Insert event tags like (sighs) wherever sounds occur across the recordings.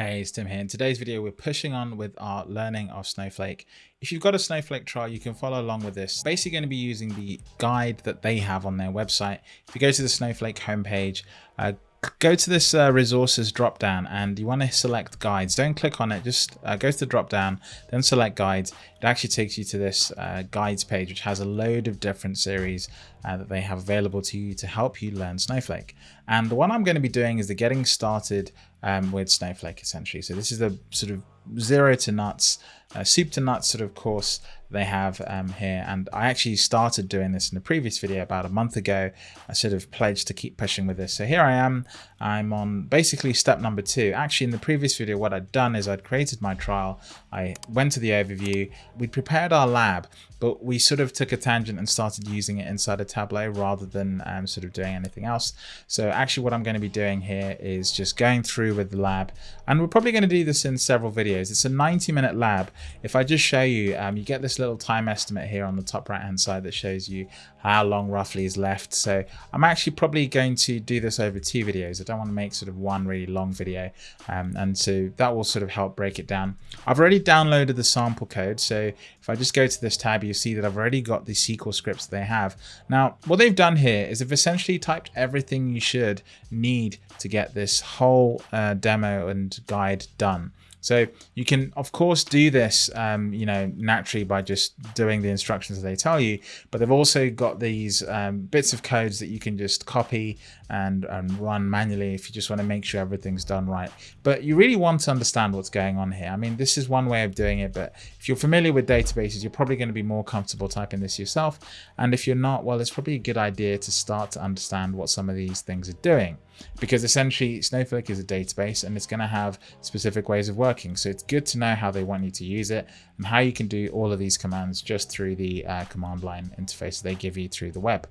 Hey, it's Tim here. In today's video, we're pushing on with our learning of Snowflake. If you've got a Snowflake trial, you can follow along with this. Basically going to be using the guide that they have on their website. If you go to the Snowflake homepage, uh, go to this uh, resources drop down and you want to select guides. Don't click on it just uh, go to the drop down then select guides. It actually takes you to this uh, guides page which has a load of different series uh, that they have available to you to help you learn snowflake. And the one i'm going to be doing is the getting started um, with snowflake essentially. So this is the sort of zero to nuts uh, soup to nuts sort of course they have um, here. And I actually started doing this in the previous video about a month ago. I sort of pledged to keep pushing with this. So here I am. I'm on basically step number two. Actually, in the previous video, what I'd done is I'd created my trial. I went to the overview. We prepared our lab, but we sort of took a tangent and started using it inside a Tableau rather than um, sort of doing anything else. So actually what I'm going to be doing here is just going through with the lab. And we're probably going to do this in several videos. It's a 90 minute lab. If I just show you, um, you get this little time estimate here on the top right hand side that shows you how long roughly is left. So I'm actually probably going to do this over two videos. I don't want to make sort of one really long video. Um, and so that will sort of help break it down. I've already downloaded the sample code. So if I just go to this tab, you see that I've already got the SQL scripts they have. Now, what they've done here is they've essentially typed everything you should need to get this whole uh, demo and guide done. So you can, of course, do this, um, you know, naturally by just doing the instructions that they tell you. But they've also got these um, bits of codes that you can just copy and, and run manually if you just want to make sure everything's done right. But you really want to understand what's going on here. I mean, this is one way of doing it, but if you're familiar with databases, you're probably going to be more comfortable typing this yourself. And if you're not, well, it's probably a good idea to start to understand what some of these things are doing because essentially Snowflake is a database and it's going to have specific ways of working. So it's good to know how they want you to use it and how you can do all of these commands just through the uh, command line interface they give you through the web.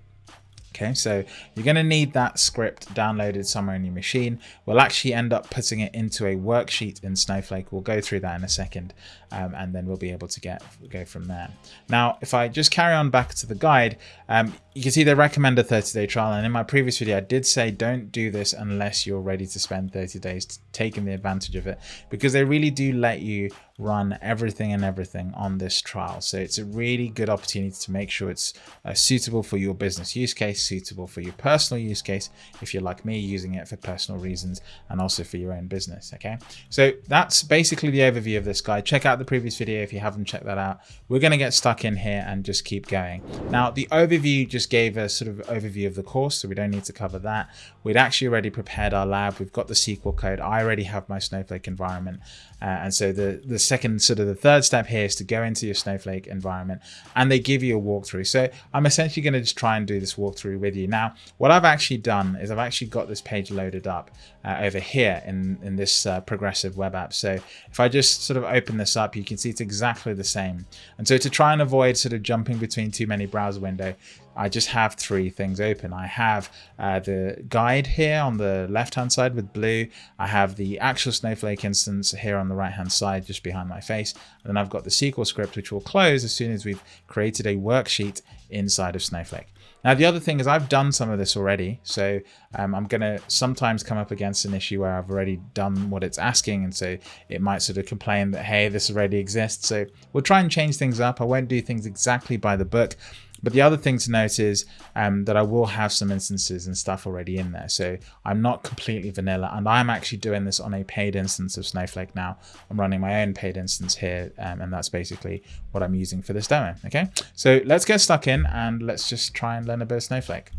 Okay, so you're going to need that script downloaded somewhere in your machine. We'll actually end up putting it into a worksheet in Snowflake. We'll go through that in a second, um, and then we'll be able to get go from there. Now, if I just carry on back to the guide, um, you can see they recommend a 30-day trial. And in my previous video, I did say don't do this unless you're ready to spend 30 days taking the advantage of it, because they really do let you run everything and everything on this trial. So it's a really good opportunity to make sure it's uh, suitable for your business use case, suitable for your personal use case, if you're like me using it for personal reasons and also for your own business. Okay, so that's basically the overview of this guide. Check out the previous video if you haven't checked that out. We're going to get stuck in here and just keep going. Now, the overview just gave a sort of overview of the course, so we don't need to cover that. We'd actually already prepared our lab. We've got the SQL code. I already have my Snowflake environment. Uh, and so the, the second sort of the third step here is to go into your Snowflake environment and they give you a walkthrough. So I'm essentially going to just try and do this walkthrough with you. Now, what I've actually done is I've actually got this page loaded up uh, over here in, in this uh, progressive web app. So if I just sort of open this up, you can see it's exactly the same. And so to try and avoid sort of jumping between too many browser window, I just have three things open. I have uh, the guide here on the left-hand side with blue. I have the actual Snowflake instance here on the right-hand side, just behind my face. And then I've got the SQL script, which will close as soon as we've created a worksheet inside of Snowflake. Now, the other thing is I've done some of this already. So um, I'm going to sometimes come up against an issue where I've already done what it's asking. And so it might sort of complain that, hey, this already exists. So we'll try and change things up. I won't do things exactly by the book. But the other thing to note is um, that I will have some instances and stuff already in there. So I'm not completely vanilla and I'm actually doing this on a paid instance of Snowflake now. I'm running my own paid instance here um, and that's basically what I'm using for this demo. Okay, so let's get stuck in and let's just try and learn a bit of Snowflake.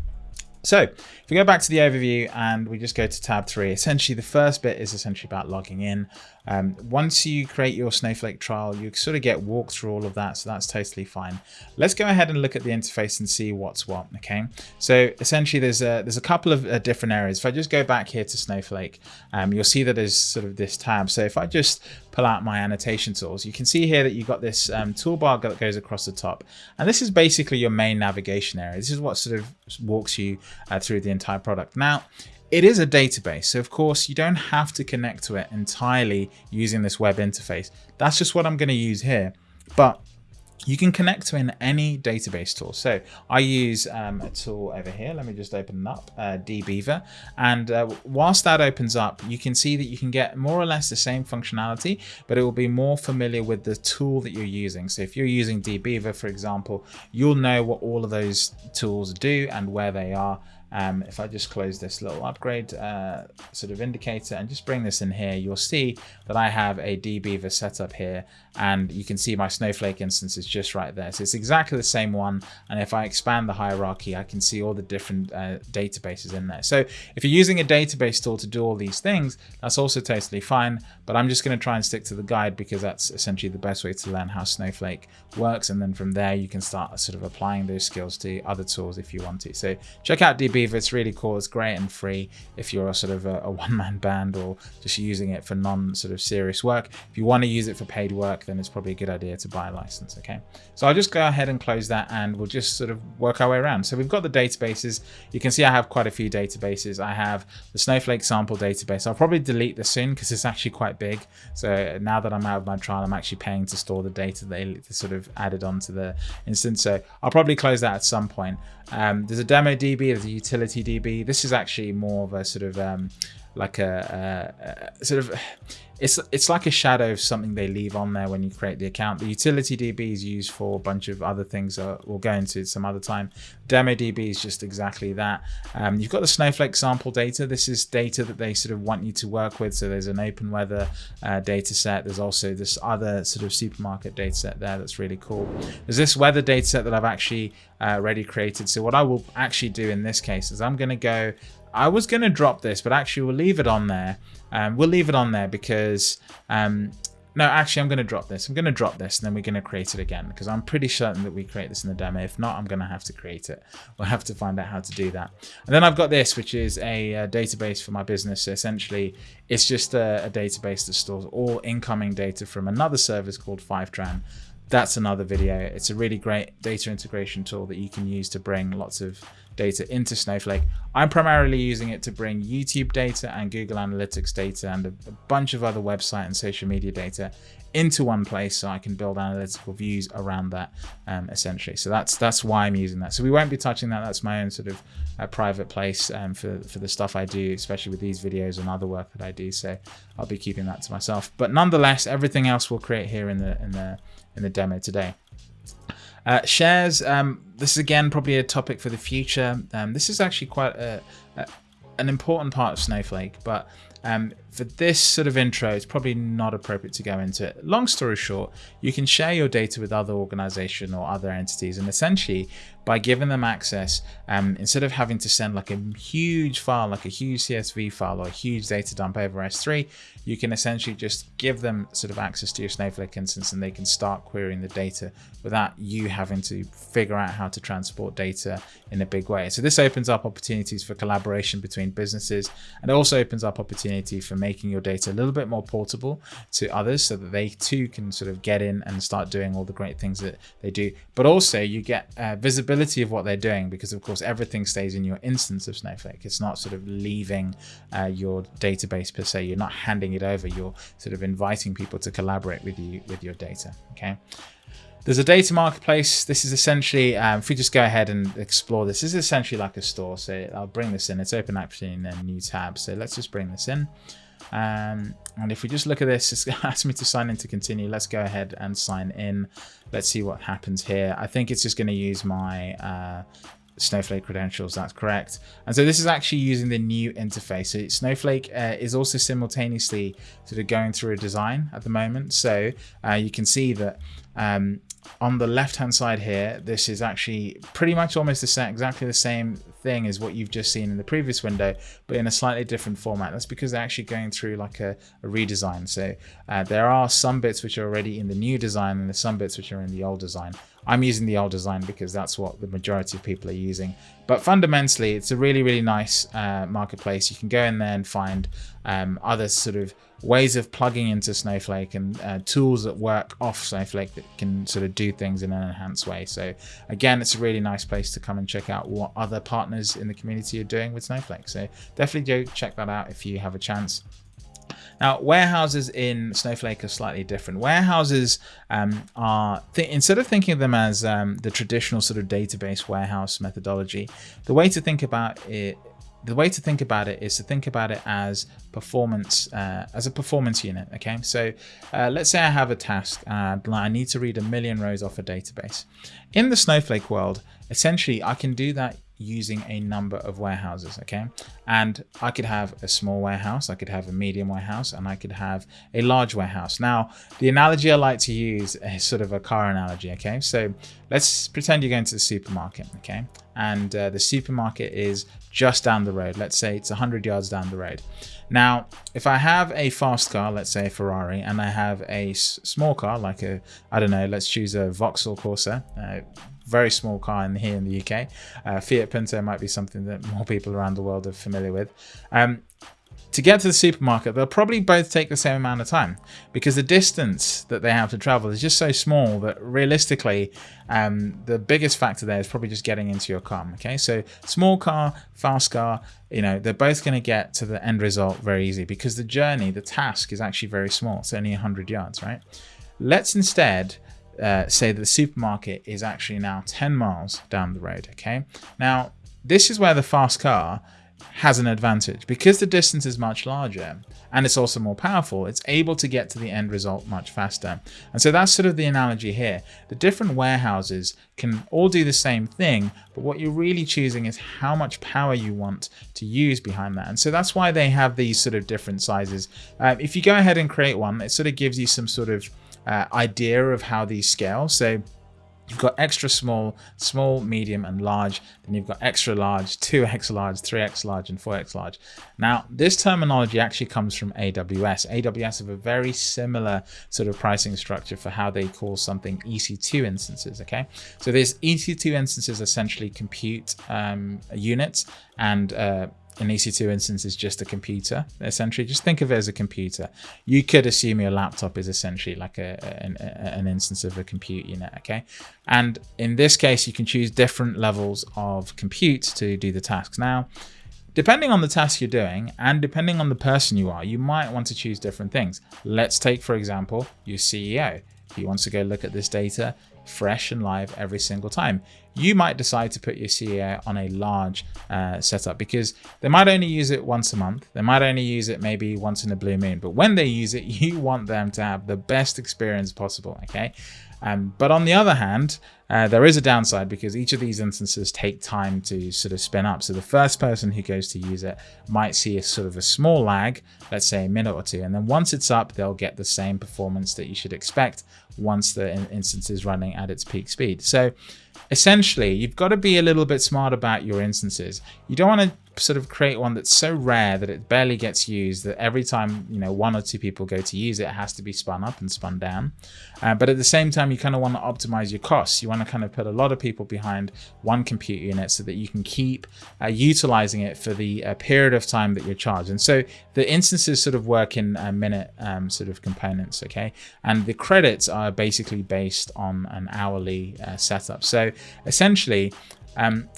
So if we go back to the overview and we just go to tab three, essentially the first bit is essentially about logging in. Um, once you create your Snowflake trial, you sort of get walked through all of that. So that's totally fine. Let's go ahead and look at the interface and see what's what. Okay. So essentially there's a, there's a couple of uh, different areas. If I just go back here to Snowflake, um, you'll see that there's sort of this tab. So if I just pull out my annotation tools, you can see here that you've got this um, toolbar that goes across the top. And this is basically your main navigation area. This is what sort of walks you uh, through the entire product. Now, it is a database, so of course you don't have to connect to it entirely using this web interface. That's just what I'm going to use here. But you can connect to in any database tool. So I use um, a tool over here. Let me just open up, uh, dbeaver. And uh, whilst that opens up, you can see that you can get more or less the same functionality, but it will be more familiar with the tool that you're using. So if you're using dbeaver, for example, you'll know what all of those tools do and where they are. Um, if I just close this little upgrade uh, sort of indicator and just bring this in here, you'll see that I have a dbeaver setup here and you can see my Snowflake instance is just right there. So it's exactly the same one. And if I expand the hierarchy, I can see all the different uh, databases in there. So if you're using a database tool to do all these things, that's also totally fine. But I'm just going to try and stick to the guide because that's essentially the best way to learn how Snowflake works. And then from there, you can start sort of applying those skills to other tools if you want to. So check out It's really cool. It's great and free if you're a sort of a, a (laughs) one-man band or just using it for non sort of serious work. If you want to use it for paid work, then it's probably a good idea to buy a license. Okay, so I'll just go ahead and close that and we'll just sort of work our way around. So we've got the databases. You can see I have quite a few databases. I have the Snowflake sample database. I'll probably delete this soon because it's actually quite big. So now that I'm out of my trial, I'm actually paying to store the data they sort of added onto the instance. So I'll probably close that at some point. Um, there's a demo DB, there's a utility DB. This is actually more of a sort of um, like a, a, a, sort of it's it's like a shadow of something they leave on there when you create the account. The utility DB is used for a bunch of other things that we'll go into some other time. Demo DB is just exactly that. Um, you've got the Snowflake sample data. This is data that they sort of want you to work with. So there's an open weather uh, data set. There's also this other sort of supermarket data set there that's really cool. There's this weather data set that I've actually uh, already created. So what I will actually do in this case is I'm going to go I was going to drop this, but actually we'll leave it on there. Um, we'll leave it on there because, um, no, actually I'm going to drop this. I'm going to drop this and then we're going to create it again because I'm pretty certain that we create this in the demo. If not, I'm going to have to create it. We'll have to find out how to do that. And then I've got this, which is a, a database for my business. So essentially, it's just a, a database that stores all incoming data from another service called Fivetran that's another video. It's a really great data integration tool that you can use to bring lots of data into Snowflake. I'm primarily using it to bring YouTube data and Google Analytics data and a, a bunch of other website and social media data into one place so I can build analytical views around that um, essentially. So that's that's why I'm using that. So we won't be touching that. That's my own sort of uh, private place um, for, for the stuff I do, especially with these videos and other work that I do. So I'll be keeping that to myself. But nonetheless, everything else we'll create here in the in the in the demo today. Uh, shares, um, this is again probably a topic for the future. Um, this is actually quite a, a, an important part of Snowflake, but um, for this sort of intro, it's probably not appropriate to go into it. Long story short, you can share your data with other organization or other entities. And essentially, by giving them access, um, instead of having to send like a huge file, like a huge CSV file or a huge data dump over S3, you can essentially just give them sort of access to your Snowflake instance and they can start querying the data without you having to figure out how to transport data in a big way. So this opens up opportunities for collaboration between businesses and it also opens up opportunity for making your data a little bit more portable to others so that they too can sort of get in and start doing all the great things that they do. But also you get uh, visibility of what they're doing because of course everything stays in your instance of Snowflake. It's not sort of leaving uh, your database per se. You're not handing it over. You're sort of inviting people to collaborate with you with your data. Okay. There's a data marketplace. This is essentially, um, if we just go ahead and explore this, this is essentially like a store. So I'll bring this in. It's open actually in a new tab. So let's just bring this in. Um, and if we just look at this, it's (laughs) asked me to sign in to continue. Let's go ahead and sign in. Let's see what happens here. I think it's just going to use my uh, Snowflake credentials, that's correct. And so this is actually using the new interface. So Snowflake uh, is also simultaneously sort of going through a design at the moment. So uh, you can see that um, on the left hand side here, this is actually pretty much almost the same, exactly the same thing as what you've just seen in the previous window, but in a slightly different format. That's because they're actually going through like a, a redesign. So uh, there are some bits which are already in the new design and there's some bits which are in the old design. I'm using the old design because that's what the majority of people are using. But fundamentally, it's a really, really nice uh, marketplace. You can go in there and find um, other sort of ways of plugging into Snowflake and uh, tools that work off Snowflake that can sort of do things in an enhanced way. So again, it's a really nice place to come and check out what other partners in the community are doing with Snowflake. So definitely go check that out if you have a chance. Now, warehouses in Snowflake are slightly different. Warehouses um, are, instead of thinking of them as um, the traditional sort of database warehouse methodology, the way to think about it the way to think about it is to think about it as performance uh, as a performance unit okay? So uh, let's say I have a task and I need to read a million rows off a database. In the snowflake world essentially I can do that using a number of warehouses okay? And I could have a small warehouse I could have a medium warehouse and I could have a large warehouse. Now the analogy I like to use is sort of a car analogy okay? So let's pretend you're going to the supermarket okay? And uh, the supermarket is just down the road. Let's say it's 100 yards down the road. Now if I have a fast car let's say a Ferrari and I have a small car like a I don't know let's choose a Vauxhall Corsa uh, very small car in here in the UK. Uh, Fiat Punto might be something that more people around the world are familiar with. Um, to get to the supermarket, they'll probably both take the same amount of time because the distance that they have to travel is just so small that realistically, um, the biggest factor there is probably just getting into your car. Okay, so small car, fast car, you know, they're both going to get to the end result very easy because the journey, the task is actually very small. It's only 100 yards, right? Let's instead uh, say that the supermarket is actually now 10 miles down the road. Okay. Now, this is where the fast car has an advantage because the distance is much larger and it's also more powerful. It's able to get to the end result much faster. And so that's sort of the analogy here. The different warehouses can all do the same thing, but what you're really choosing is how much power you want to use behind that. And so that's why they have these sort of different sizes. Uh, if you go ahead and create one, it sort of gives you some sort of uh, idea of how these scale. So You've got extra small, small, medium, and large. Then you've got extra large, 2x large, 3x large, and 4x large. Now, this terminology actually comes from AWS. AWS have a very similar sort of pricing structure for how they call something EC2 instances, okay? So these EC2 instances essentially compute um, units and uh, an EC2 instance is just a computer, essentially. Just think of it as a computer. You could assume your laptop is essentially like a, an, an instance of a compute unit, okay? And in this case, you can choose different levels of compute to do the tasks. Now, depending on the task you're doing and depending on the person you are, you might want to choose different things. Let's take, for example, your CEO. He wants to go look at this data fresh and live every single time. You might decide to put your CEO on a large uh, setup because they might only use it once a month. They might only use it maybe once in a blue moon. But when they use it, (laughs) you want them to have the best experience possible. Okay. Um, but on the other hand, uh, there is a downside because each of these instances take time to sort of spin up. So the first person who goes to use it might see a sort of a small lag, let's say a minute or two. And then once it's up, they'll get the same performance that you should expect once the instance is running at its peak speed. So essentially, you've got to be a little bit smart about your instances. You don't want to sort of create one that's so rare that it barely gets used that every time you know one or two people go to use it, it has to be spun up and spun down. Uh, but at the same time you kind of want to optimize your costs. You want to kind of put a lot of people behind one compute unit so that you can keep uh, utilizing it for the uh, period of time that you're charged. And so the instances sort of work in a minute um, sort of components okay? And the credits are basically based on an hourly uh, setup. So essentially um,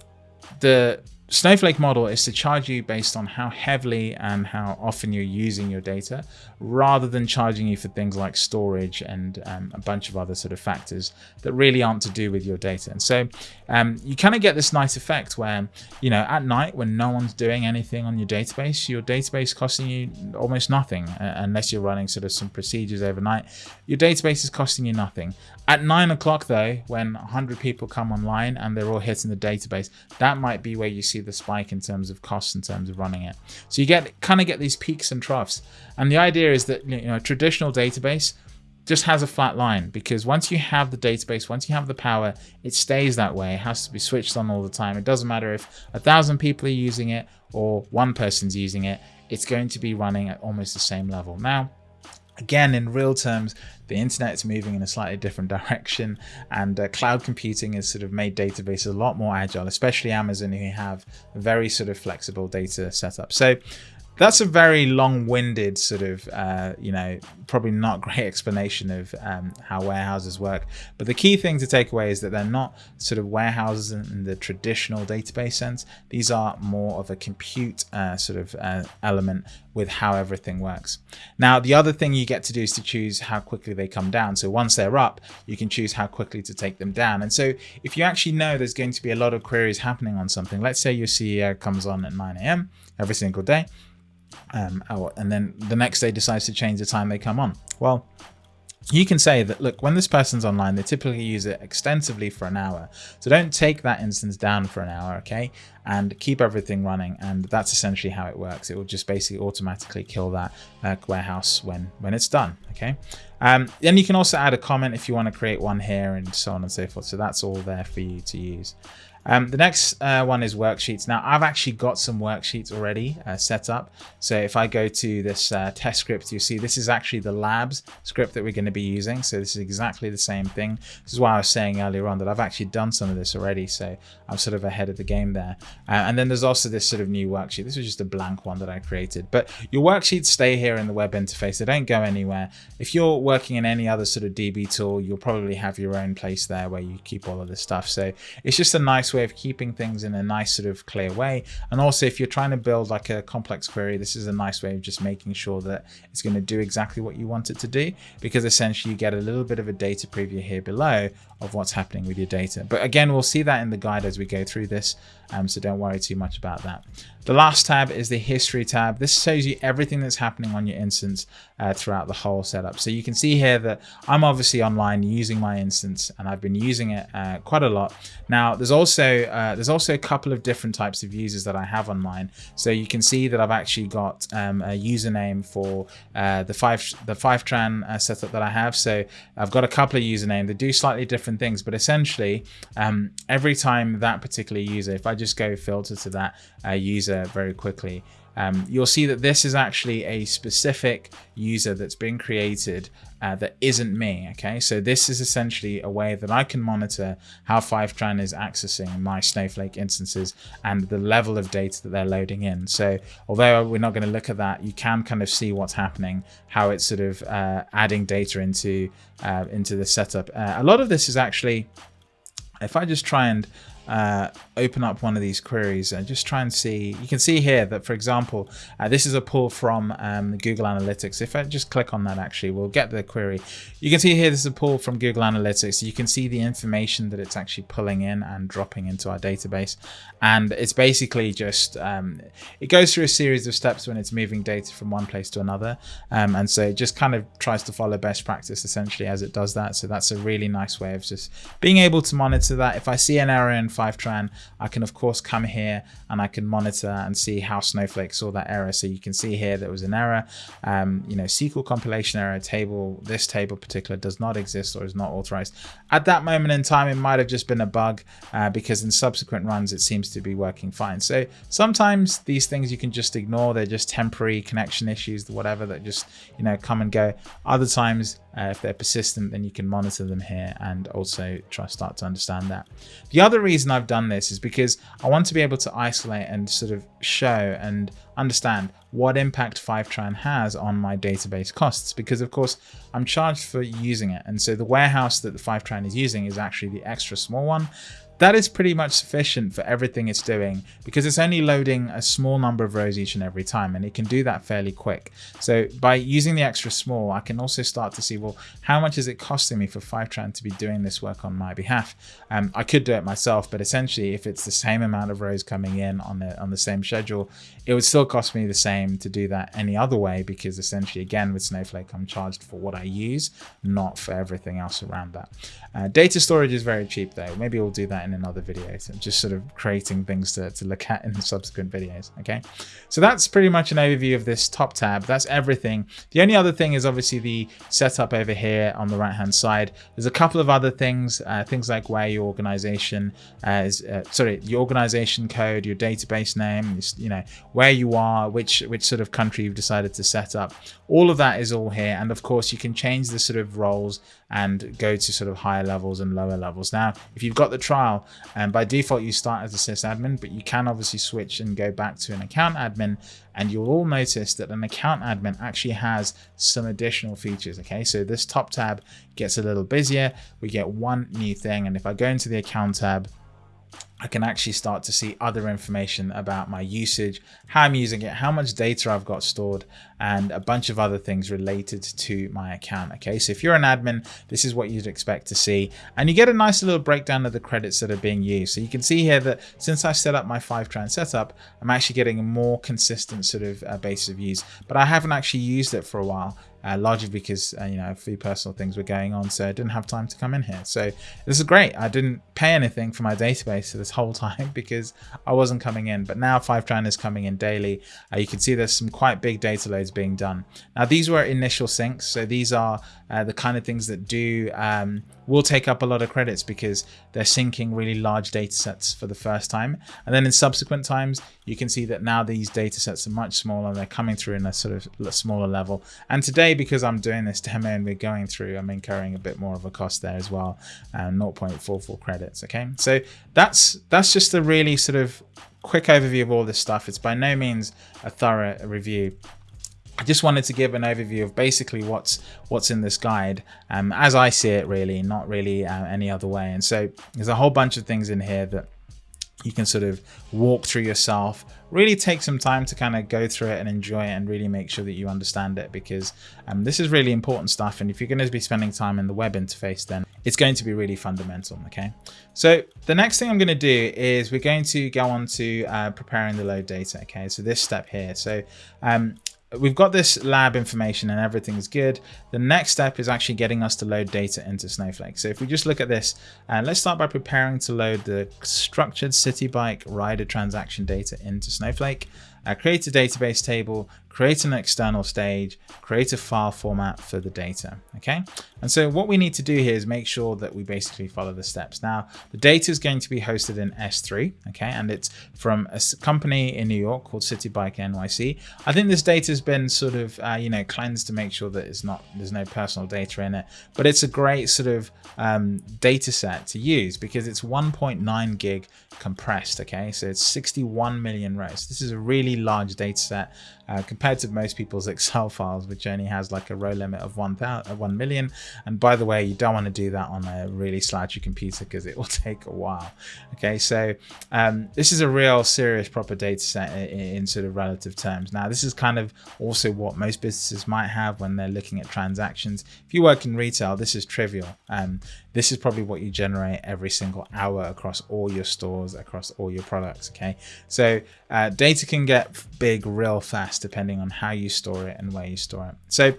the Snowflake model is to charge you based on how heavily and how often you're using your data, rather than charging you for things like storage and um, a bunch of other sort of factors that really aren't to do with your data. And so um, you kind of get this nice effect where, you know, at night when no one's doing anything on your database, your database costing you almost nothing uh, unless you're running sort of some procedures overnight. Your database is costing you nothing. At nine o'clock though, when 100 people come online and they're all hitting the database, that might be where you see the spike in terms of costs in terms of running it. So you get kind of get these peaks and troughs. And the idea is that you know a traditional database just has a flat line because once you have the database, once you have the power, it stays that way. It has to be switched on all the time. It doesn't matter if a thousand people are using it or one person's using it, it's going to be running at almost the same level. Now, Again, in real terms, the internet is moving in a slightly different (laughs) direction and uh, cloud computing has sort of made databases a lot more agile, especially Amazon who have very sort of flexible data setup. So that's a very long-winded sort of, uh, you know, probably not (laughs) great explanation of um, how warehouses work. But the key thing to take away is that they're not sort of warehouses in the traditional database sense. These are more of a compute uh, sort of uh, element with how everything works. Now, the other thing you get to do is to choose how quickly they come down. So once they're up, you can choose how quickly to take them down. And so if you actually know there's going to be a lot of queries happening on something, let's say your CEO comes on at 9 a.m. every single day, um, oh, and then the next day decides to change the time they come on. Well, you can say that, look, when this person's online, they typically use it extensively for an hour. So don't take that instance down for an hour, okay? And keep everything running. And that's essentially how it works. It will just basically automatically kill that uh, warehouse when, when it's done, okay? Um, then you can also add a comment if you want to create one here and so on and so forth. So that's all there for you to use. Um, the next uh, one is worksheets. Now I've actually got some worksheets already uh, set up. So if I go to this uh, test script, you see this is actually the labs script that we're going to be using. So this is exactly the same thing. This is why I was saying earlier on that I've actually done some of this already. So I'm sort of ahead of the game there. Uh, and then there's also this sort of new worksheet. This was just a blank one that I created, but your worksheets stay here in the web interface. They don't go anywhere. If you're working in any other sort of DB tool, you'll probably have your own place there where you keep all of this stuff. So it's just a nice way of keeping things in a nice sort of clear way. And also if you're trying to build like a complex query, this is a nice way of just making sure that it's going to do exactly what you want it to do, because essentially you get a little bit of a data preview here below of what's happening with your data. But again, we'll see that in the guide as we go through this. Um, so don't worry too much about that. The last tab is the history tab. This shows you everything that's happening on your instance uh, throughout the whole setup. So you can see here that I'm obviously online using my instance and I've been using it uh, quite a lot. Now there's also uh, there's also a couple of different types of users that I have online. So you can see that I've actually got um, a username for uh, the five the Fivetran uh, setup that I have. So I've got a couple of usernames that do slightly different things, but essentially um, every time that particular user, if I just go filter to that uh, user very quickly, um, you'll see that this is actually a specific user that's been created uh, that isn't me. Okay, so this is essentially a way that I can monitor how Fivetran is accessing my Snowflake instances and the level of data that they're loading in. So although we're not going to look at that, you can kind of see what's happening, how it's sort of uh, adding data into uh, into the setup. Uh, a lot of this is actually, if I just try and uh, open up one of these queries and just try and see, you can see here that, for example, uh, this is a pull from um, Google Analytics. If I just click on that, actually, we'll get the query. You can see here, this is a pull from Google Analytics. You can see the information that it's actually pulling in and dropping into our database. And it's basically just, um, it goes through a series of steps when it's moving data from one place to another. Um, and so it just kind of tries to follow best practice essentially as it does that. So that's a really nice way of just being able to monitor that. If I see an error in Fivetran, I can of course come here and I can monitor and see how Snowflake saw that error. So you can see here there was an error, um, you know, SQL compilation error table, this table particular does not exist or is not authorized. At that moment in time, it might have just been a bug uh, because in subsequent runs, it seems to be working fine. So sometimes these things you can just ignore. They're just temporary connection issues, whatever that just, you know, come and go. Other times uh, if they're persistent, then you can monitor them here and also try start to understand that. The other reason I've done this is because I want to be able to isolate and sort of show and understand what impact Fivetran has on my database costs because of course I'm charged for using it and so the warehouse that the Fivetran is using is actually the extra small one that is pretty much sufficient for everything it's doing because it's only loading a small number of rows each and every time and it can do that fairly quick. So by using the extra small, I can also start to see, well, how much is it costing me for Fivetran to be doing this work on my behalf? Um, I could do it myself, but essentially if it's the same amount of rows coming in on the, on the same schedule, it would still cost me the same to do that any other way because essentially again with Snowflake, I'm charged for what I use, not for everything else around that. Uh, data storage is very cheap though. Maybe we'll do that in another video. So just sort of creating things to, to look at in (laughs) subsequent videos. Okay, so that's pretty much an overview of this top tab. That's everything. The only other thing is obviously the setup over here on the right hand side. There's a couple of other things, uh, things like where your organization uh, is, uh, sorry, your organization code, your database name, you know, where you are, which, which sort of country you've decided to set up. All of that is all here. And of course you can change the sort of roles and go to sort of higher levels and lower levels. Now, if you've got the trial. And by default, you start as a sysadmin, but you can obviously switch and go back to an account admin. And you'll all notice that an account admin actually has some additional features. Okay, so this top tab gets a little busier. We get one new thing. And if I go into the account tab, I can actually start to see other information about my usage, how I'm using it, how much data I've got stored, and a bunch of other things related to my account. Okay, so if you're an admin, this is what you'd expect to see. And you get a nice little breakdown of the credits that are being used. So you can see here that since I set up my Fivetran setup, I'm actually getting a more consistent sort of uh, base of use, but I haven't actually used it for a while uh, largely because uh, you know a few personal things were going on so I didn't have time to come in here. So this is great. I didn't pay anything for my database this (laughs) whole time because I wasn't coming in. But now Fivetran is coming in daily. Uh, you can see there's some quite big data loads being done. Now these were initial syncs. So these are uh, the kind of things that do um, will take up a lot of credits because they're syncing really large data sets for the first time and then in subsequent times you can see that now these data sets are much smaller they're coming through in a sort of smaller level and today because I'm doing this demo and we're going through, I'm incurring a bit more of a cost there as well, uh, and 0.44 credits. Okay, so that's that's just a really sort of quick overview of all this stuff. It's by no means a thorough review. I just wanted to give an overview of basically what's what's in this guide. Um, as I see it really, not really uh, any other way. And so there's a whole bunch of things in here that you can sort of walk through yourself really take some time to kind of go through it and enjoy it and really make sure that you understand it because um, this is really important stuff. And if you're going to be spending time in the web interface then it's going to be really fundamental okay? So the next thing i'm going to do is we're going to go on to uh, preparing the load data okay? So this step here. So um, we've got this lab information and everything's good. The next step is actually getting us to load data into Snowflake. So if we just look at this, uh, let's start by preparing to load the structured Citi Bike rider transaction data into Snowflake. Uh, create a database table, create an external stage, create a file format for the data. Okay. And so what we need to do here is make sure that we basically follow the steps. Now, the data is going to be hosted in S3. Okay. And it's from a company in New York called Citi Bike NYC. I think this data has been sort of, uh, you know, cleansed to make sure that it's not, there's no personal data in it, but it's a great sort of um, data set to use because it's 1.9 gig compressed. Okay. So it's 61 million rows. This is a really large data set uh, compared to most people's (laughs) Excel files, which only has like a row limit of 1, 1 million. And by the way, you don't want to do that on a really slouchy computer because it will (laughs) take a while. Okay, so um, this is a real serious proper data set in, in, sort of relative terms. Now, this is kind of also what most businesses might have when they're looking at transactions. If you work in retail, this is trivial. Um, this is probably what you generate every single hour across all your stores, across all your products. Okay, so uh, data can get big real fast depending on how you store it and where you store it. So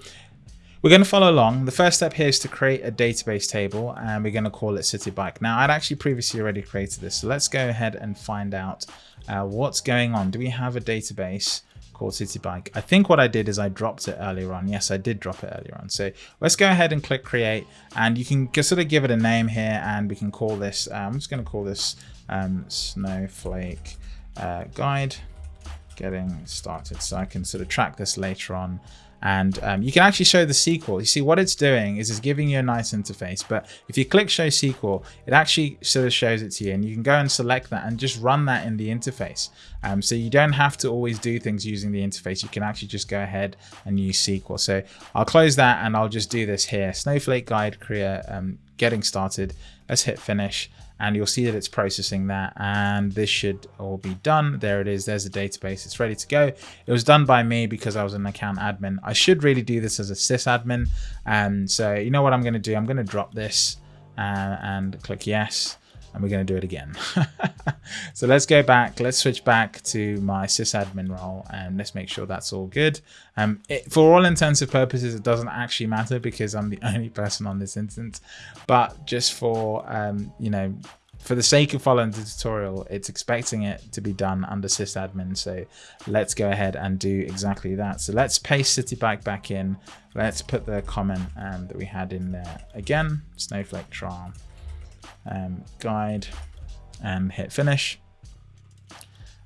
we're going to follow along. The first step here is to create a database table and we're going to call it Citi Bike. Now I'd actually previously already created this. So let's go ahead and find out uh, what's going on. Do we have a database called Citi Bike? I think what I did is I dropped it earlier on. Yes, I did drop it earlier on. So let's go ahead and click create and you can sort of give it a name here and we can call this, uh, I'm just going to call this um, Snowflake uh, guide getting started. So I can sort of track this later on. And um, you can actually show the SQL. You see what it's doing is it's giving you a nice interface. But if you click show SQL, it actually sort of shows it to you and you can go and select that and just run that in the interface. Um, so you don't have to always do things using the interface. You can actually just go ahead and use SQL. So I'll close that and I'll just do this here. Snowflake guide create um, getting started. Let's hit finish and you'll see that it's processing that and this should all be done. There it is there's the database it's ready to go. It was done by me because i was an account admin. I should really do this as a sysadmin and so you know what i'm going to do? I'm going to drop this uh, and click yes and we're going to do it again. (laughs) so let's go back. Let's switch back to my sysadmin role and let's make sure that's all good. Um, it, for all intents and purposes, it doesn't actually matter because I'm the (laughs) only person on this instance. But just for, um, you know, for the sake of following the tutorial, it's expecting it to be done under sysadmin. So let's go ahead and do exactly that. So let's paste Citi Bike back in. Let's put the comment um, that we had in there again, Snowflake trial um, guide and hit finish.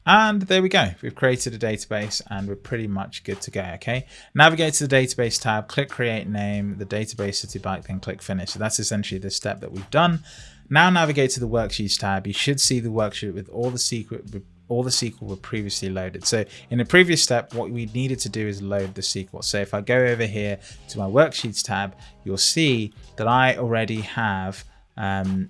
And there we go. We've created a database and we're pretty much good to go. Okay. Navigate to the database tab, click create name, the database Citi Bike, then click finish. So that's essentially the step that we've done. Now navigate to the worksheets tab. You should see the worksheet with all the secret all the SQL were previously loaded. So in the previous step, what we needed to do is load the SQL. So if I go over here to my worksheets tab, you'll see that I already have um,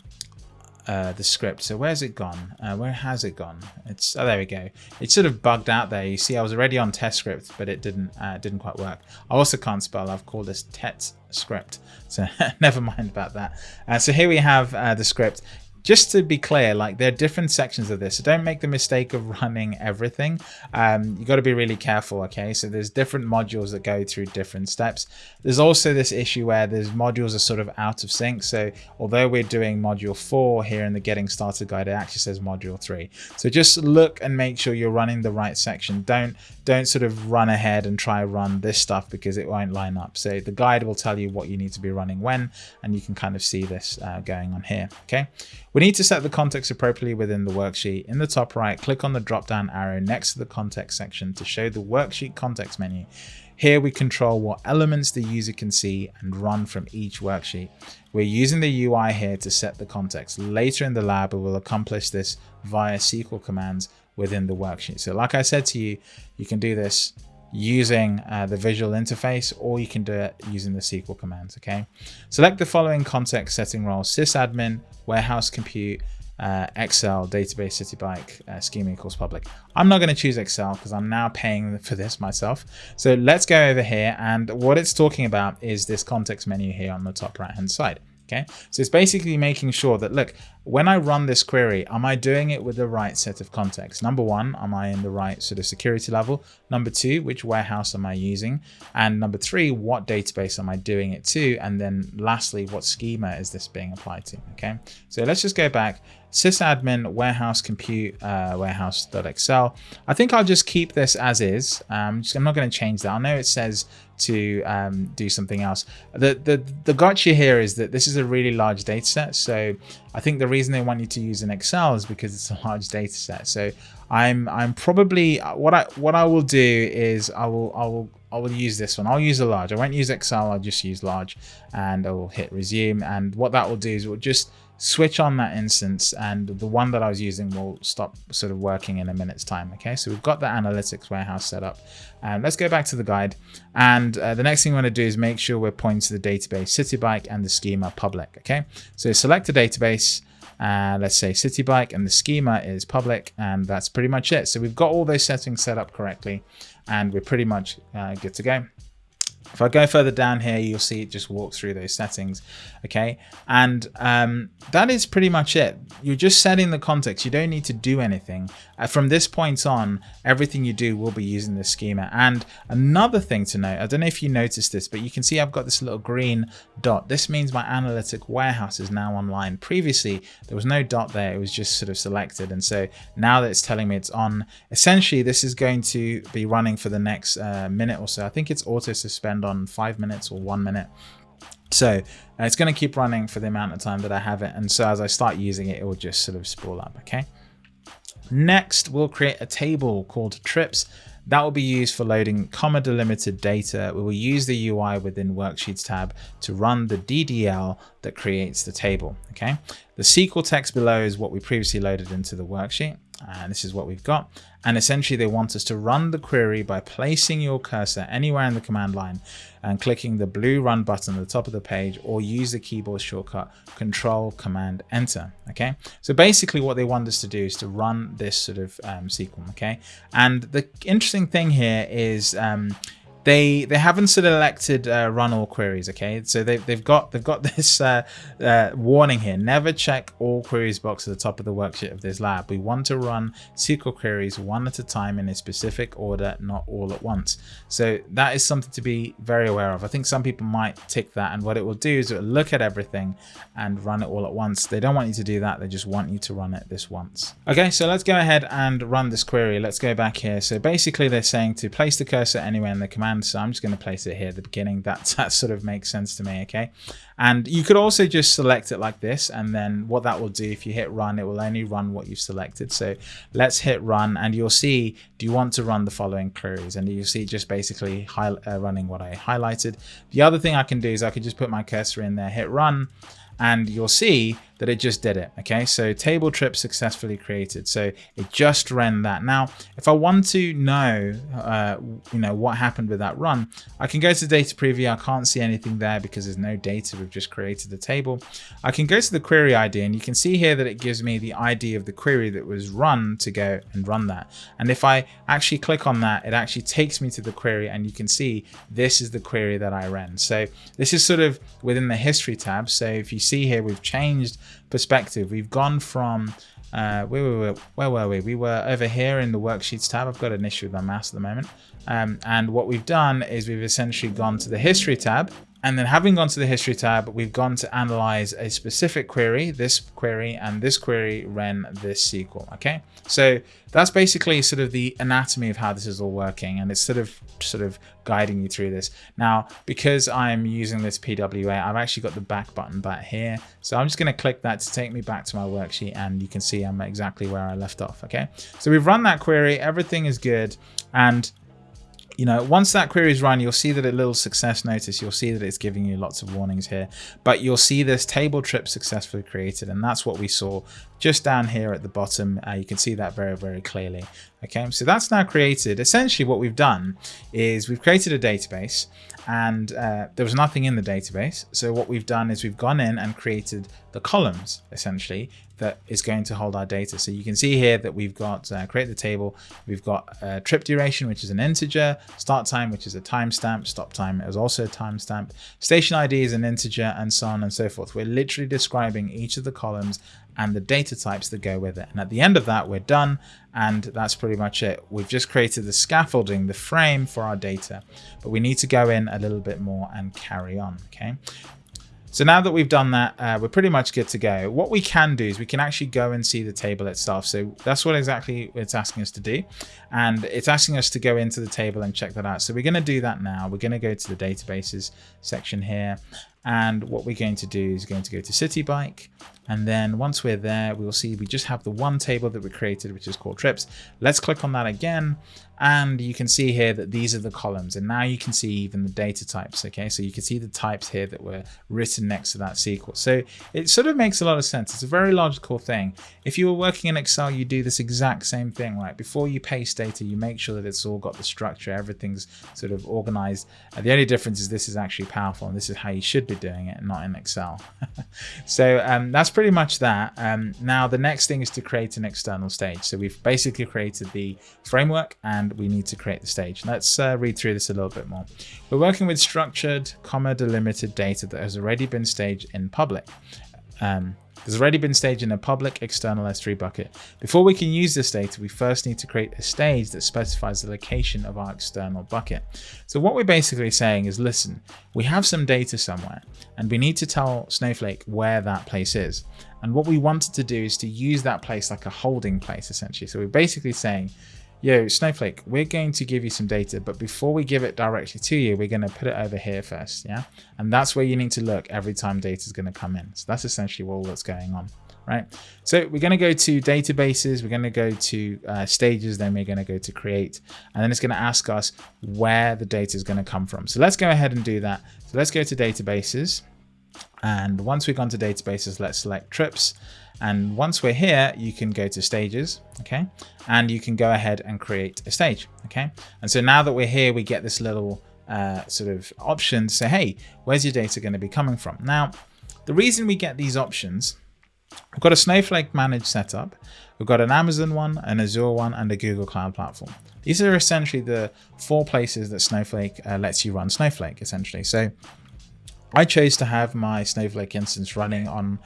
uh, the script. So where's it gone? Uh, where has it gone? It's oh there we go. It's sort of bugged out there. You see, I was already on test script, but it didn't uh, didn't quite work. I also can't spell. I've called this tet script, so (laughs) never mind about that. Uh, so here we have uh, the script just to be clear, like there are different sections of this. So don't make the mistake of running everything. Um, you got to be really careful. Okay. So there's different modules that go through different steps. There's also this issue where there's modules are sort of out of sync. So although we're doing module four here in the getting started guide, it actually says module three. So just look and make sure you're running the right section. Don't, don't sort of run ahead and try run this stuff because it won't line up. So the guide will tell you what you need to be running when, and you can kind of see this uh, going on here. Okay. We need to set the context appropriately within the worksheet. In the top right, click on the drop down arrow next to the context section to show the worksheet context menu. Here we control what elements the user can see and run from each worksheet. We're using the UI here to set the context. Later in the lab, we will accomplish this via SQL commands within the worksheet. So like I said to you, you can do this using uh, the visual interface or you can do it using the SQL commands, okay? Select the following context setting roles, sysadmin, warehouse compute, uh, XL, database, CitiBike, uh, schema equals public. I'm not going to choose XL because I'm now paying (laughs) for this myself. So let's go over here and what it's talking about is this context menu here on the top right hand side. Okay, so it's basically making sure that, look, when I run this query, am I doing it with the right set of context? Number one, am I in the right sort of security level? Number two, which warehouse am I using? And number three, what database am I doing it to? And then lastly, what schema is this being applied to? Okay, so let's just go back sysadmin warehouse compute uh, warehouse.excel. I think I'll just keep this as is. Um, just, I'm not going to change that. I know it says to um, do something else. The, the, the gotcha here is that this is a really large data set. So I think the reason they want you to use an XL is because it's a large data set. So I'm I'm probably what I what I will do is I will I will I will use this one. I'll use a large. I won't use XL. I'll just use large and I will hit resume. And what that will do is it will just switch on that instance and the one that I was using will stop sort of working in a minute's time. Okay, so we've got the analytics warehouse set up. And let's go back to the guide. And uh, the next thing we want to do is make sure we're pointing to the database CitiBike and the schema public. Okay, so select a database. Uh, let's say CitiBike and the schema is public and that's pretty much it. So we've got all those settings set up correctly and we're pretty much uh, good to go. If I go further down here, you'll see it just walk through those settings. Okay. And um, that is pretty much it. You're just setting the context. You don't need to do anything. Uh, from this point on, everything you do will be using this schema. And another thing to note, I don't know if you noticed this, but you can see I've got this little green dot. This means my analytic warehouse is now online. Previously, there was no dot there. It was just sort of selected. And so now that it's telling me it's on, essentially this is going to be running for the next uh, minute or so. I think it's auto suspend on five minutes or one minute. So uh, it's going to keep running for the amount of time that I have it. And so as I start using it, it will just sort of spool up. Okay. Next, we'll create a table called trips. That will be used for loading comma delimited data. We will use the UI within Worksheets tab to run the DDL that creates the table. Okay. The SQL text below is what we previously loaded into the worksheet and this is what we've got. And essentially they want us to run the query by placing your cursor anywhere in the command line and clicking the blue run button at the top of the page or use the keyboard shortcut control command enter. Okay. So basically what they want us to do is to run this sort of um, SQL. Okay. And the interesting thing here is um, they they haven't selected uh, run all queries okay? So they, they've got they've got (laughs) this uh, uh, warning here. Never check all queries box at the top of the worksheet of this lab. We want to run SQL queries one at a time in a specific order not all at once. So that is something to be very aware of. I think some people might tick that and what it will do is it will look at everything and run it all at once. They don't want you to do that. They just want you to run it this once. Okay so let's go ahead and run this query. Let's go back here. So basically they're saying to place the cursor anywhere in the command so I'm just going to place it here at the beginning. That, (laughs) that sort of makes sense to me, okay? And you could also just select it like this, and then what that will do, if you hit run, it will only run what you've selected. So let's hit run, and you'll see, do you want to run the following queries? And you'll see just basically uh, running what I highlighted. The other thing I can do is I can just put my cursor in there, hit run, and you'll see that it just did it. Okay, so table trip successfully created. So it just ran that. Now, if I want to know, uh, you know, what happened with that run, I can go to data preview. I can't see anything there because there's no data. We've just created the table. I can go to the query ID and you can see here that it gives me the ID of the query that was run to go and run that. And if I actually click on that, it actually takes me to the query and you can see this is the query that I ran. So this is sort of within the history tab. So if you see here, we've changed perspective. We've gone from uh, where, were we, where were we? We were over here in the worksheets tab. I've got an issue with my mouse at the moment. Um, and what we've done is we've essentially gone to the history tab and then having gone to the history tab, we've gone to analyze a specific query, this query and this query ran this SQL. Okay, so that's basically sort of the anatomy of how this is all working. And it's sort of sort of guiding you through this. Now, because I'm using this PWA, I've actually got the back button back here. So I'm just going to click that to take me back to my worksheet and you can see I'm exactly where I left off. Okay, so we've run that query. Everything is good. And you know, once that query is run, you'll see that a little success notice, you'll see that it's giving you lots of warnings here, but you'll see this table trip successfully created. And that's what we saw just down here at the bottom. Uh, you can see that very, very clearly. Okay, so that's now created. Essentially what we've done is we've created a database and uh, there was nothing in the database. So what we've done is we've gone in and created the columns essentially that is going to hold our data. So you can see here that we've got uh, create the table, we've got uh, trip duration, which is an integer, start time, which is a timestamp, stop time is also a timestamp, station ID is an integer, and so on and so forth. We're literally describing each of the columns and the data types that go with it. And at the end of that, we're done. And that's pretty much it. We've just created the scaffolding, the frame for our data, but we need to go in a little bit more and carry on. Okay. So now that we've done that, uh, we're pretty much good to go. What we can do is we can actually go and see the table itself. So that's what exactly it's asking us to do. And it's asking us to go into the table and check that out. So we're going to do that now. We're going to go to the databases section here. And what we're going to do is going to go to Citi Bike. And then once we're there, we'll see we just have the one table that we created, which is called trips. Let's click on that again. And you can see here that these are the columns. And now you can see even the data types. Okay, so you can see the types here that were written next to that SQL. So it sort of makes a lot of sense. It's a very logical thing. If you were working in Excel, you do this exact same thing, right? Before you paste data, you make sure that it's all got the structure, everything's sort of organized. And the only difference is this is actually powerful and this is how you should be doing it, not in Excel. (laughs) so um, that's pretty much that. Um, now the next thing is to create an external stage. So we've basically created the framework and we need to create the stage. Let's uh, read through this a little bit more. We're working with structured, comma delimited data that has already been staged in public. Um, has already been staged in a public external S3 bucket. Before we can use this data, we first need to create a stage that specifies the location of our external bucket. So what we're basically saying is, listen, we have some data somewhere and we need to tell Snowflake where that place is. And what we wanted to do is to use that place like a holding place, essentially. So we're basically saying, yo, Snowflake, we're going to give you some data, but before we give it directly to you, we're going to put it over here first. Yeah. And that's where you need to look every time data is going to come in. So that's essentially all that's going on. Right. So we're going to go to databases. We're going to go to uh, stages. Then we're going to go to create. And then it's going to ask us where the data is going to come from. So let's go ahead and do that. So let's go to databases. And once we've gone to databases, let's select trips. And once we're here, you can go to stages, okay? And you can go ahead and create a stage, okay? And so now that we're here, we get this little uh, sort of option to say, hey, where's your data going to be coming from? Now, the reason we get these options, we've got a Snowflake managed setup, we've got an Amazon one, an Azure one, and a Google Cloud Platform. These are essentially the four places that Snowflake uh, lets you run Snowflake, essentially. So I chose to have my Snowflake instance running on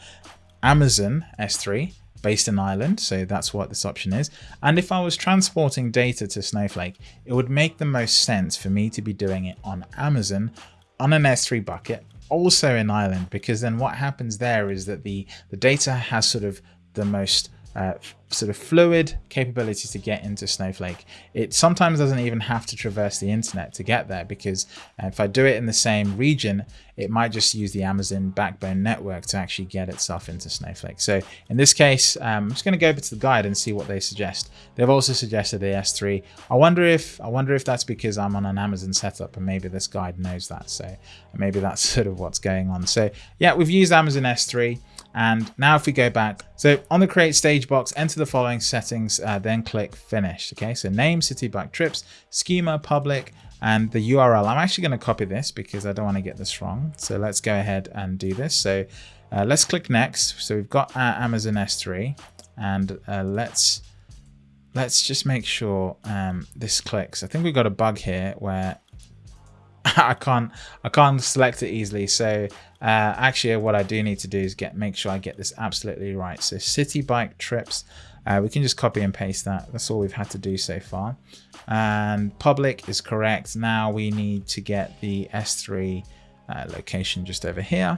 Amazon S3 based in Ireland. So that's what this option is. And if I was transporting data to Snowflake, it would make the most sense for me to be doing it on Amazon on an S3 bucket, also in Ireland, because then what happens there is that the, the data has sort of the most uh, sort of fluid capability to get into Snowflake. It sometimes doesn't even have to traverse the internet to get there because uh, if I do it in the same region, it might just use the Amazon backbone network to actually get itself into Snowflake. So in this case, um, I'm just going to go over to the guide and see what they suggest. They've also suggested the S3. I wonder if I wonder if that's because I'm on an Amazon setup and maybe this guide knows that. So maybe that's (laughs) sort of what's going on. So yeah, we've used Amazon S3. And now if we go back, so on the create stage box, enter the following settings, uh, then click finish. Okay, so name, city, bike, trips, schema, public, and the URL. I'm actually going to copy this because I don't want to get this wrong. So let's go ahead and do this. So uh, let's click next. So we've got our Amazon S3 and uh, let's let's just make sure um, this clicks. I think we've got a bug here where (laughs) I can't I can't select it easily. So uh, actually what I do need to do is get make sure I get this absolutely right. So Citi Bike trips, uh, we can just copy and paste that. That's all we've had to do so far. And public is correct. Now we need to get the S3 uh, location just over here.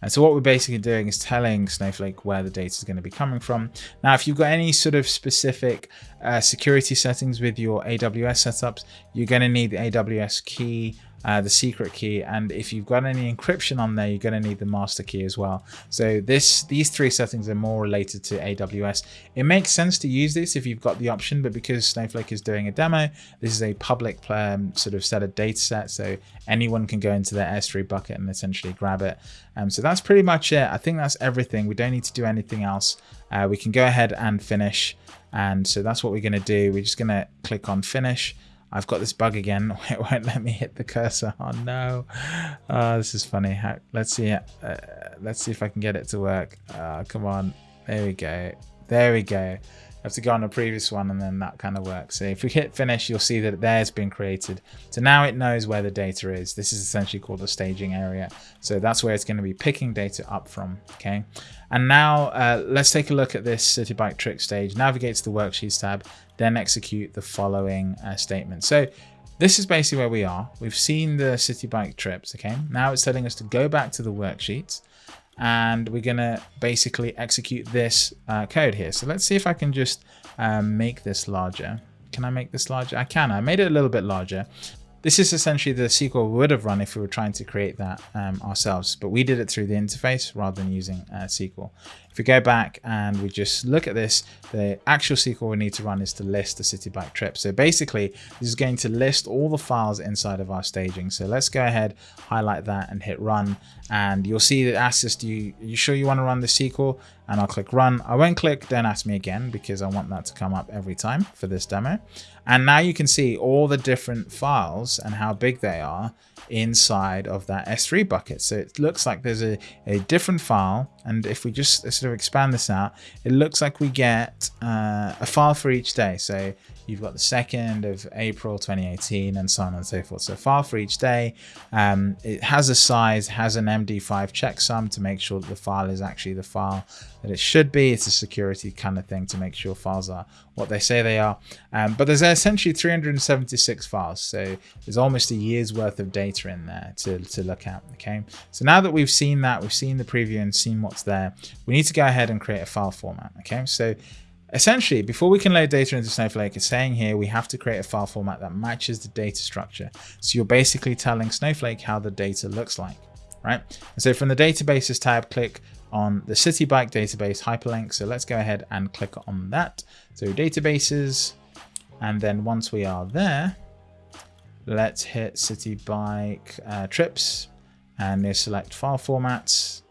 And so what we're basically doing is telling Snowflake where the data is going to be coming from. Now, if you've got any sort of specific uh, security settings with your AWS setups, you're going to need the AWS key uh, the secret key and if you've got any encryption on there you're going to need the master key as well. So this these three settings are more related to aws it makes sense to use this if you've got the option but because snowflake is doing a demo this is a public um, sort of set of data set so anyone can go into their s3 bucket and essentially grab it. Um, so that's pretty much it. I think that's everything. We don't need to do anything else. Uh, we can go ahead and finish. And so that's what we're going to do. We're just going to click on finish I've got this bug again. (laughs) It won't let me hit the cursor. Oh no. Uh, this is funny. Let's see. Uh, let's see if I can get it to work. Uh, come on. There we go. There we go have to go on the previous one and then that kind of works. So if we hit finish, you'll see that there's been created. So now it knows where the data is. This is essentially called the staging area. So that's where it's going to be picking data up from. Okay. And now uh, let's take a look at this Citi Bike trick stage. Navigate to the worksheets tab, then execute the following uh, statement. So this is basically where we are. We've seen the Citi Bike trips. Okay. Now it's telling us to go back to the worksheets and we're gonna basically execute this uh, code here. So let's see if I can just um, make this larger. Can I make this larger? I can. I made it a little bit larger. This is essentially the SQL we would have run if we were trying to create that um, ourselves, but we did it through the interface rather than using uh, SQL. If we go back and we just look at this, the actual SQL we need to run is to list the Citi Bike trip. So basically, this is going to list all the files inside of our staging. So let's go ahead, highlight that and hit run. And you'll see that asks us, do you, you sure you want to run the SQL? And I'll click run. I won't click don't ask me again because I want that to come up every time for this demo. And now you can see all the different files and how big they are inside of that S3 bucket. So it looks like there's a, a different file. And if we just sort of expand this out, it looks like we get uh, a file for each day. So You've got the 2nd of April 2018 and so on and so forth. So file for each day. Um, it has a size, has an MD5 checksum to make sure that the file is actually the file that it should be. It's a security kind of thing to make sure files are what they say they are. Um, but there's essentially 376 files. So there's almost a year's worth of data in there to, to look at. Okay. So now that we've seen that, we've seen the preview and seen what's there, we need to go ahead and create a file format. Okay. So Essentially, before we can load data into Snowflake, it's saying here we have to create a file format that matches the data structure. So you're basically telling Snowflake how the data looks like, right? And so from the databases tab, click on the Citi Bike database hyperlink. So let's go ahead and click on that. So databases, and then once we are there, let's hit Citi Bike uh, trips and then select file formats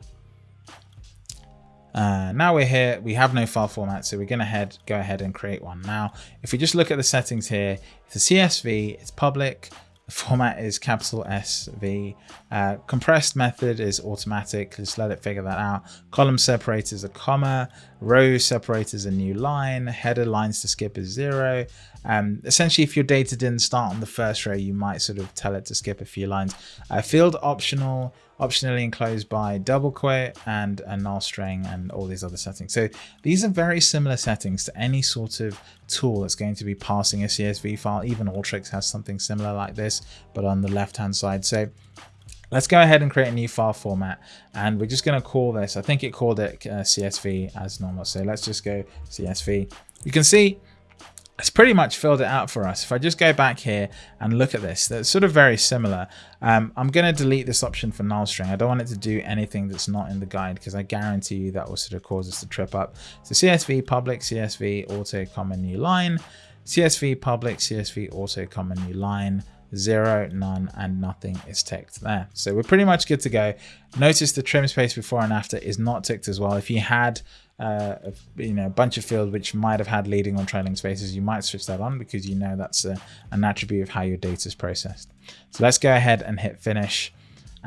uh, now we're here, we have no file format, so we're going to head, go ahead and create one. Now, if we just look at the settings here, it's a CSV, it's public, the (laughs) format is capital SV. Uh, compressed method is automatic. Just let it figure that out. Column separator is a comma. Row separator is a new line. Header lines to skip is zero. Um, essentially, if your data didn't start on the first row, you might sort of tell it to skip a few lines. Uh, field optional optionally enclosed by double quote and a null string and all these other settings. So these are very similar settings to any sort of tool that's going to be passing a CSV file. Even Alteryx has something similar like this, but on the left hand side. So Let's go ahead and create a new file format and we're just going to call this, I think it called it uh, CSV as normal. So let's just go CSV. You can see it's pretty much filled it out for us. If I just go back here and look at this, that's sort of very similar. Um, I'm going to delete this option for null string. I don't want it to do anything that's not in the guide because I guarantee you that will sort of cause us to trip up. So CSV public, CSV auto comma new line, CSV public, CSV auto comma new line, zero, none, and nothing is ticked there. So we're pretty much good to go. Notice the trim space before and after is not ticked as well. If you had uh, a, you know, a bunch of fields which might have had leading or trailing spaces, you might switch that on because you know that's a, an attribute of how your data is processed. So let's go ahead and hit finish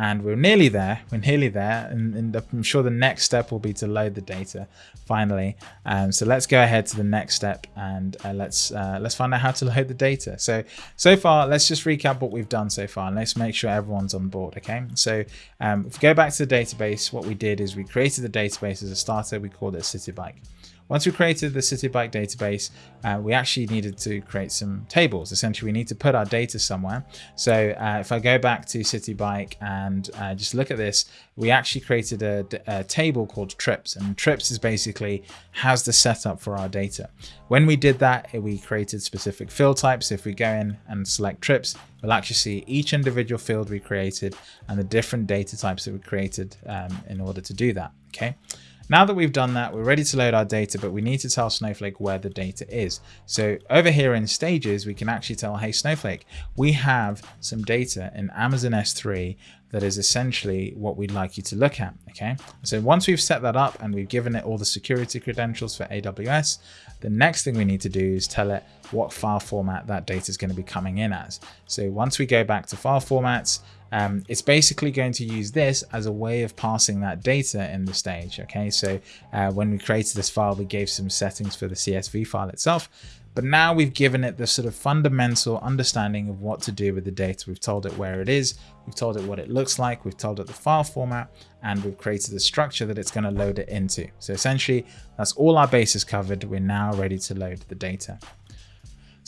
and we're nearly there we're nearly there and, and, i'm sure the next step will be to load the data finally. Um, so let's go ahead to the next step and uh, let's uh, let's find out how to load the data. So so far let's just recap what we've done so far. And let's make sure everyone's on board okay? So um, if we go back to the database what we did is we created the database as a starter. We called it Citi Bike once we created the Citi Bike database, uh, we actually needed to create some tables. Essentially, we need to put our data somewhere. So uh, if I go back to Citi Bike and uh, just look at this, we actually created a, a, table called trips and trips is basically has the setup for our data. When we did that, we created specific field types. If we go in and select trips, we'll actually see each individual field we created and the different data types that we created um, in order to do that. Okay. Now that we've done that, we're ready to load our data, but we need to tell Snowflake where the data is. So over here in stages, we can actually tell, hey, Snowflake, we have some data in Amazon S3 that is essentially what we'd like you to look at. Okay, so once we've set that up and we've given it all the security credentials for AWS, the next thing we need to do is tell it what file format that data is going to be coming in as. So once we go back to file formats, um, it's basically going to use this as a way of passing that data in the stage. Okay, so uh, when we created this file, we gave some settings for the CSV file itself. But now we've given it the sort of fundamental understanding of what to do with the data. We've told it where it is, we've told it what it looks like, we've told it the file format, and we've created the structure that it's going to load it into. So essentially, that's all our bases covered. We're now ready to load the data.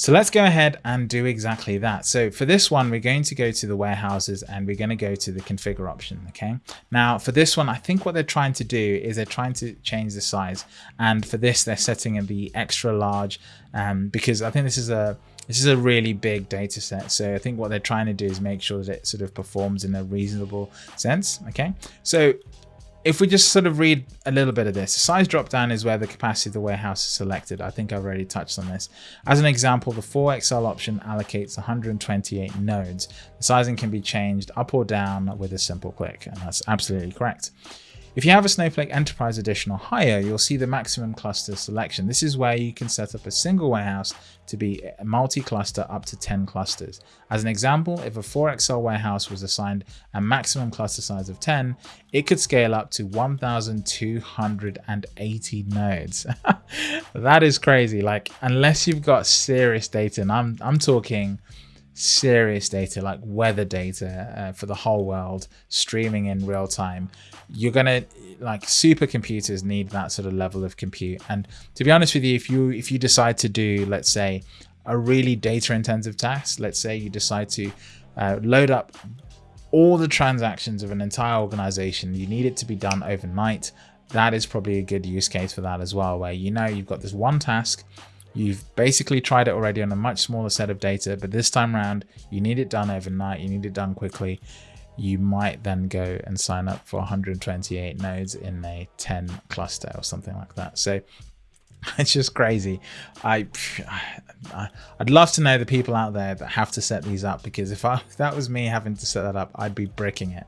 So let's go ahead and do exactly that. So for this one, we're going to go to the warehouses and we're going to go to the configure option. Okay. Now for this one, I think what they're trying to do is they're trying to change the size. And for this, they're setting in the extra large um, because I think this is a this is a really big data set. So I think what they're trying to do is make sure that it sort of performs in a reasonable sense. Okay. So if we just sort of read a little bit of this, the size dropdown is where the capacity of the warehouse is selected. I think I've already touched on this. As an example, the 4XL option allocates 128 nodes. The sizing can be changed up or down with a simple click, and that's absolutely correct. If you have a Snowflake Enterprise Edition or higher, you'll see the maximum cluster selection. This is where you can set up a single warehouse to be a multi-cluster up to 10 clusters. As an example, if a 4XL warehouse was assigned a maximum cluster size of 10, it could scale up to 1,280 nodes. (laughs) that is crazy. Like, unless you've got serious data, and I'm, I'm talking serious data like weather data uh, for the whole world streaming in real time you're gonna like supercomputers need that sort of level of compute. And to be honest with you if you if you decide to do let's say a really data intensive task let's say you decide to uh, load up all the transactions of an entire organization you need it to be done overnight that is probably a good use case for that as well where you know you've got this one task You've basically tried it already on a much smaller set of data, but this time around, you need it done overnight, you need it done quickly. You might then go and sign up for 128 nodes in a 10 cluster or something like that. So (laughs) it's just crazy. I, (sighs) I would love to know the people out there that have to set these up because if, I, (laughs) if that was me having to set that up, I'd be bricking it.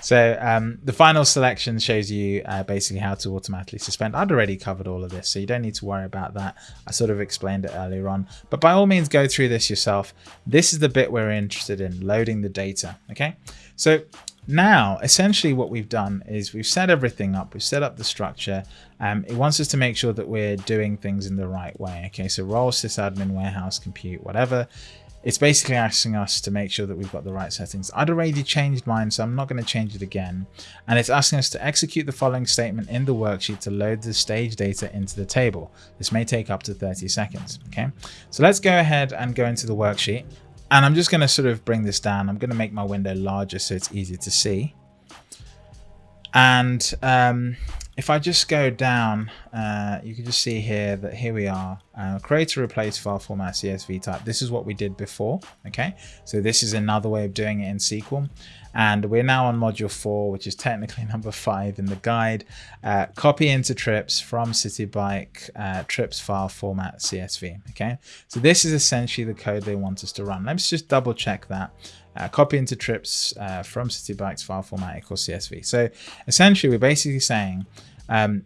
So um, the final selection shows you uh, basically how to automatically suspend. I'd already covered all of this, so you don't need to worry about that. I sort of explained it earlier on, but by all means, go through this yourself. This is the bit we're interested in, loading the data. Okay, so now, essentially what we've done is we've set everything up, we've set up the structure. Um, it wants us to make sure that we're doing things in the right way. Okay, so role sysadmin, warehouse, compute, whatever. It's basically asking us to make sure that we've got the right settings. I'd already changed mine, so I'm not going to change it again. And it's asking us to execute the following statement in the worksheet to load the stage data into the table. This may take up to 30 seconds. Okay, so let's go ahead and go into the worksheet And I'm just going to sort of bring this down. I'm going to make my window larger so it's easier to see. And um, if I just go down, uh, you can just see here that here we are, uh, create a replace file format CSV type. This is what we did before, okay? So this is another way of doing it in SQL. And we're now on module four, which is technically (laughs) number five in the guide. Uh, copy into trips from CitiBike uh, trips file format CSV, okay? So this is essentially the code they want us to run. Let's just double check that. Uh, copy into trips uh, from CitiBike's file format equals CSV. So essentially, we're basically saying um,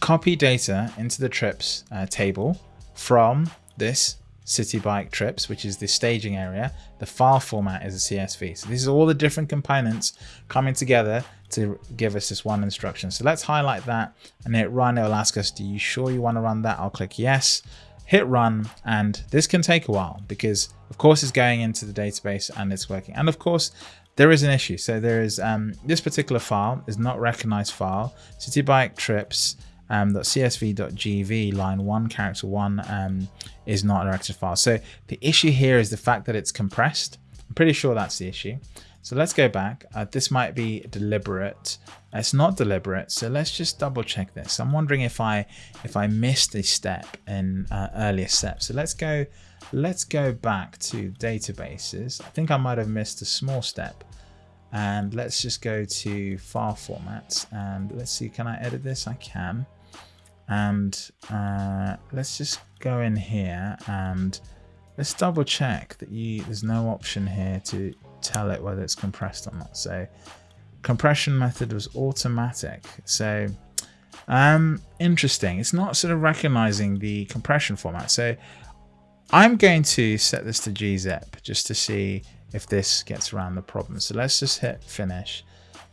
copy data into the trips uh, table from this CitiBike trips, which is the staging area. The file format is a CSV. So this is all the different components coming together to give us this one instruction. So let's highlight that and hit run. It will ask us, do you sure you want to run that? I'll click yes, hit run, and this can take a while because of course it's going into the database and it's working. And of course, there is an issue. So there is um, this particular file is not recognized file. CitiBike trips um, .csv.gz line one character one um, is not a directed file. So the issue here is the fact that it's compressed. I'm pretty sure that's the issue. So let's go back. Uh, this might be deliberate. It's not deliberate. So let's just double check this. I'm wondering if I if I missed a step in uh, earlier steps. So let's go let's go back to databases. I think I might have missed a small step. And let's just go to file formats and let's see, can I edit this? I can. And uh, let's just go in here and let's double check that you there's no option here to tell it whether it's compressed or not. So compression method was automatic. So um, interesting. It's not sort of recognizing the compression format. So I'm going to set this to gzip just to see if this gets around the problem. So let's just hit finish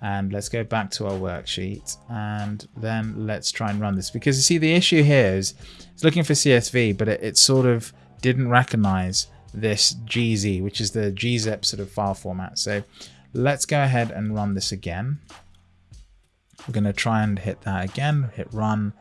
and let's go back to our worksheet and then let's try and run this. Because you see the issue here is it's looking for CSV but it, it sort of didn't recognize this GZ which is the gzip sort of file format. So let's go ahead and run this again. We're going to try and hit that again hit run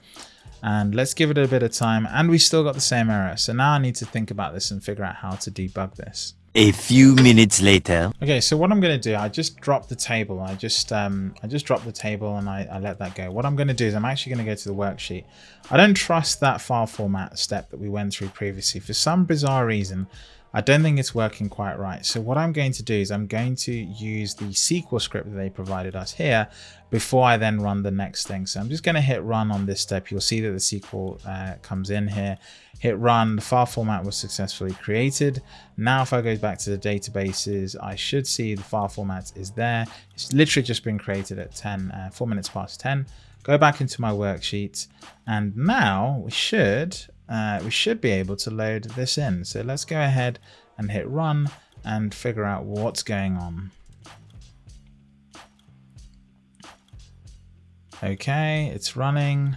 and let's give it a bit of time and we still got the same error so now I need to think about this and figure out how to debug this a few minutes later. Okay, so what I'm going to do, I just dropped the table. I just um, I just dropped the table and I, I let that go. What I'm going to do is I'm actually going to go to the worksheet. I don't trust that file format step that we went through previously. For some bizarre reason, I don't think it's working quite right. So what I'm going to do is I'm going to use the SQL script that they provided us here before I then run the next thing. So I'm just going to hit run on this step. You'll see that the SQL uh, comes in here. Hit run, the file format was successfully created. Now if I go back to the databases, I should see the file format is there. It's literally just been created at 10, uh, 4 minutes past 10. Go back into my worksheet and now we should uh, we should be able to load this in. So let's go ahead and hit run and figure out what's going on. Okay, it's running.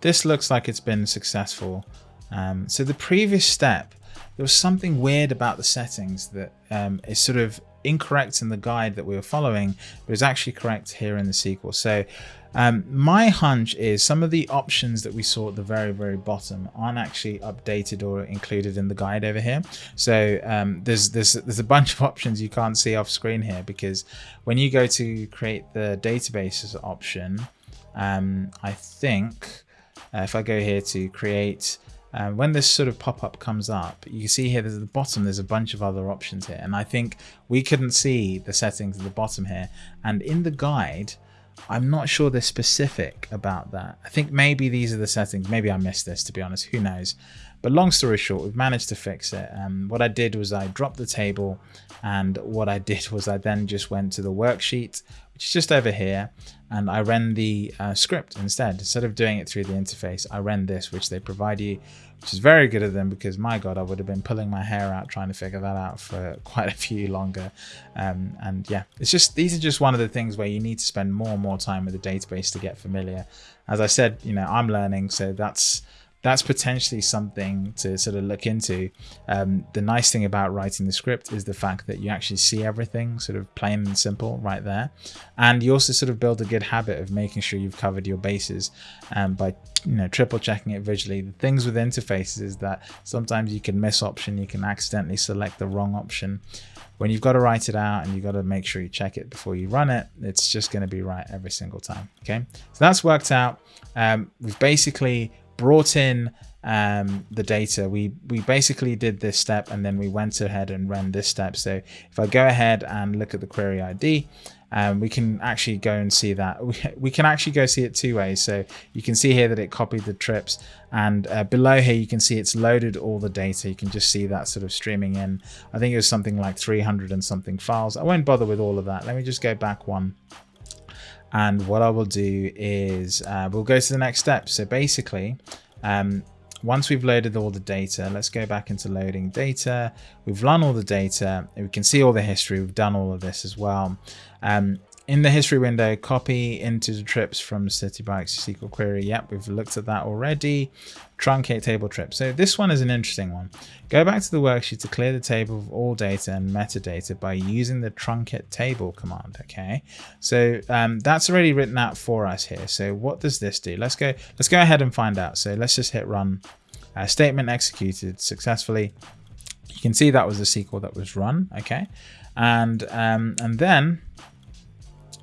This looks like it's been successful. Um, so the previous step, there was something weird about the settings that um, is sort of incorrect in the guide that we were following, but is actually correct here in the SQL. So um, my hunch is some of the options that we saw at the very, very bottom aren't actually updated or included in the guide over here. So um, there's, there's, there's a bunch of (laughs) options you can't see off screen here because when you go to create the databases option, um, I think uh, if I go here to create uh, when this sort of pop-up comes up, you see here there's at the bottom, there's a bunch of other options here. And I think we couldn't see the settings at the bottom here. And in the guide, I'm not sure they're specific about that. I think maybe these are the settings. Maybe I missed this, to be honest. Who knows? But long story short, we've managed to fix it. Um, what I did was I dropped the table and what I did was I then just went to the worksheet, which is just over here, and I ran the uh, script instead. Instead of doing it through the interface, I ran this, which they provide you, which is very good of them because my God, I would have been pulling my hair out trying to figure that out for (laughs) quite a few longer. Um, and yeah, it's just, these are just one of the things where you need to spend more and more time with the database to get familiar. As I said, you know, I'm learning, so that's that's potentially something to sort of look into. Um, the nice thing about writing the script is the fact that you actually see everything sort of plain and simple right there. And you also sort of build a good habit of making sure you've covered your bases um, by you know triple checking it visually. The things with interfaces is that sometimes you can miss option, you can accidentally select the wrong option when you've got to write it out and you've got to make sure you check it before you run it, it's just going to be right every single time. Okay, so that's worked out. Um, we've basically brought in um, the data. We we basically did this step and then we went ahead and ran this step. So if I go ahead and look at the query ID, um, we can actually go and see that. (laughs) We, we can actually go see it two ways. So you can see here that it copied the trips and uh, below here you can see it's loaded all the data. You can just see that sort of streaming in. I think it was something like 300 and something files. I won't bother with all of that. Let me just go back one. And what I will do is uh, we'll go to the next step. So basically, um, once we've loaded all the data, let's go back into loading data. We've run all the data. We can see all the history. We've done all of this as well. Um, in the history window, copy into the trips from Citi Bikes SQL query. Yep, we've looked at that already. Truncate table trip. So this one is an interesting one. Go back to the worksheet to clear the table of all data and metadata by using the truncate table command. Okay, so um, that's already written out for us here. So what does this do? Let's go. Let's go ahead and find out. So let's just hit run. Uh, statement executed successfully. You can see that was the SQL that was run. Okay, and um, and then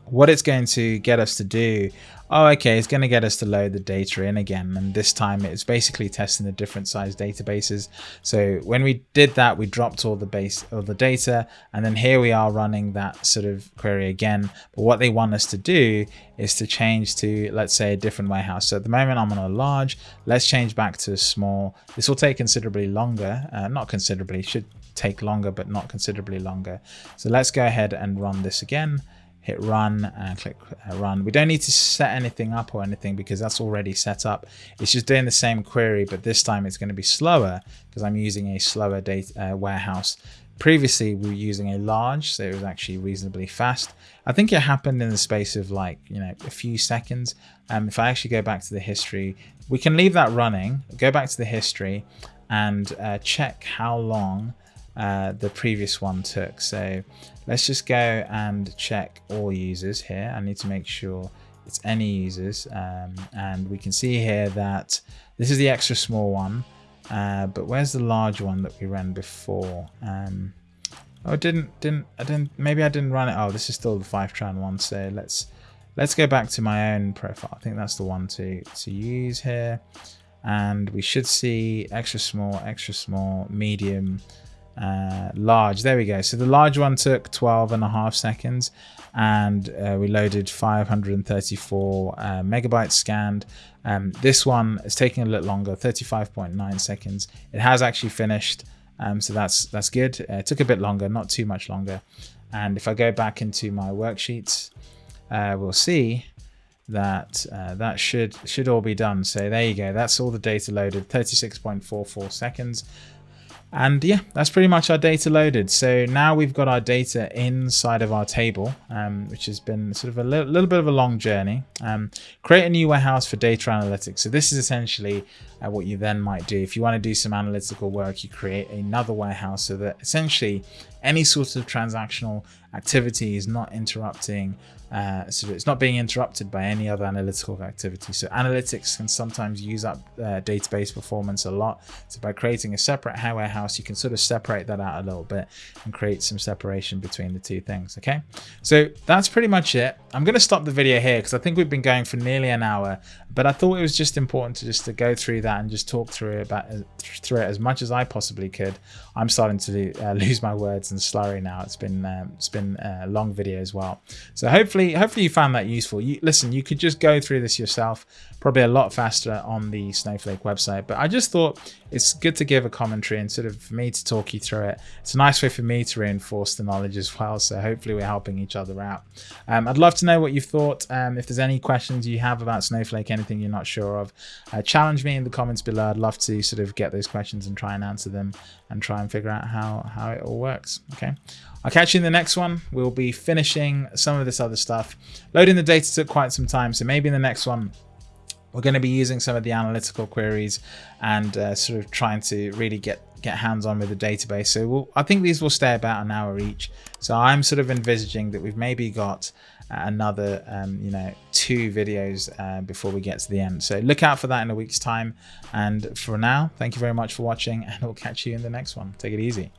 what it's going to get us to do oh okay it's going to get us to load the data in again and this time it's basically testing the different size databases. So when we did that we dropped all the base of the data and then here we are running that sort of query again. But what they want us to do is to change to let's say a different warehouse. So at the moment i'm on a large. Let's change back to a small. This will take considerably longer uh, not considerably should take longer but not considerably longer. So let's go ahead and run this again hit run and click uh, run. We don't need to set anything up or anything because that's already set up. It's just doing the same query, but this time it's going to be slower because I'm using a slower data uh, warehouse. Previously, we were using a large, so it was actually reasonably fast. I think it happened in the space of like, you know, a few seconds. Um, if I actually go back to the history, we can leave that running, go back to the history and uh, check how long uh, the previous one took. So let's just go and check all users here. I need to make sure it's any users. Um, and we can see here that this is the extra small one. Uh, but where's the large one that we ran before? Um, oh, didn't, didn't, I didn't, maybe I didn't run it. Oh, this is still the Fivetran one. So let's, let's go back to my own profile. I think that's the one to, to use here. And we should see extra small, extra small, medium, uh, large. There we go. So the large one took 12 and a half seconds and uh, we loaded 534 uh, megabytes scanned. Um, this one is taking a little longer 35.9 seconds. It has actually finished um, so that's that's good. Uh, it took a bit longer not too much longer. And if I go back into my worksheets uh, we'll see that uh, that should should all be done. So there you go. That's all the data loaded 36.44 seconds and yeah, that's pretty much our data loaded. So now we've got our data inside of our table, um, which has been sort of a li little bit of a long journey. Um, create a new warehouse for data analytics. So this is essentially uh, what you then might do. If you want to do some analytical work, you create another warehouse so that essentially any sort of transactional activity is not interrupting uh, so it's not being interrupted by any other analytical activity. So analytics can sometimes use up uh, database performance a lot. So by creating a separate warehouse, you can sort of separate that out a little bit and create some separation between the two things. Okay, so that's pretty much it. I'm going to stop the video here because I think we've been going for nearly an hour, but I thought it was just important to just to go through that and just talk through it about through it as much as I possibly could. I'm starting to uh, (laughs) lose my words and slurry now. It's been um, it's been a long video as well. So hopefully hopefully hopefully you found that useful. You listen you could just go through this yourself probably a lot faster on the snowflake website but i just thought it's good to give a commentary and sort of me to talk you through it it's a nice way for me to reinforce the knowledge as well so hopefully we're helping each other out um, i'd love to know what you thought um, if there's any questions you have about snowflake anything you're not sure of uh, challenge me in the comments below i'd love to sort of get those questions and try and answer them and try and figure out how how it all works okay I'll catch you in the next one. We'll be finishing some of this other stuff. Loading the data took quite some time, so maybe in the next one, we're going to be using some of the analytical queries and uh, sort of trying to really get get hands on with the database. So we'll, I think these will stay about an hour each. So I'm sort of envisaging that we've maybe got another um, you know two videos uh, before we get to the end so look out for that in a week's time and for now thank you very much for watching and we'll catch you in the next one take it easy